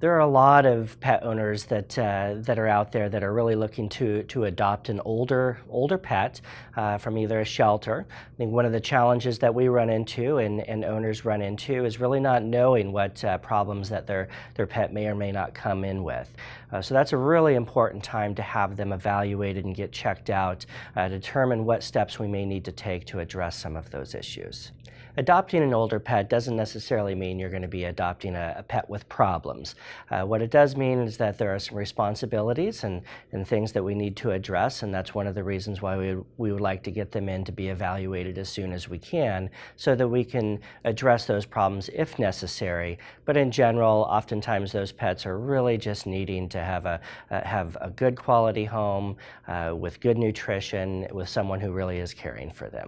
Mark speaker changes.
Speaker 1: There are a lot of pet owners that uh, that are out there that are really looking to to adopt an older older pet uh, from either a shelter. I think one of the challenges that we run into and, and owners run into is really not knowing what uh, problems that their their pet may or may not come in with. Uh, so that's a really important time to have them evaluated and get checked out, uh, determine what steps we may need to take to address some of those issues. Adopting an older pet doesn't necessarily mean you're going to be adopting a, a pet with problems. Uh, what it does mean is that there are some responsibilities and, and things that we need to address, and that's one of the reasons why we, we would like to get them in to be evaluated as soon as we can so that we can address those problems if necessary. But in general, oftentimes those pets are really just needing to have a, uh, have a good quality home uh, with good nutrition, with someone who really is caring for them.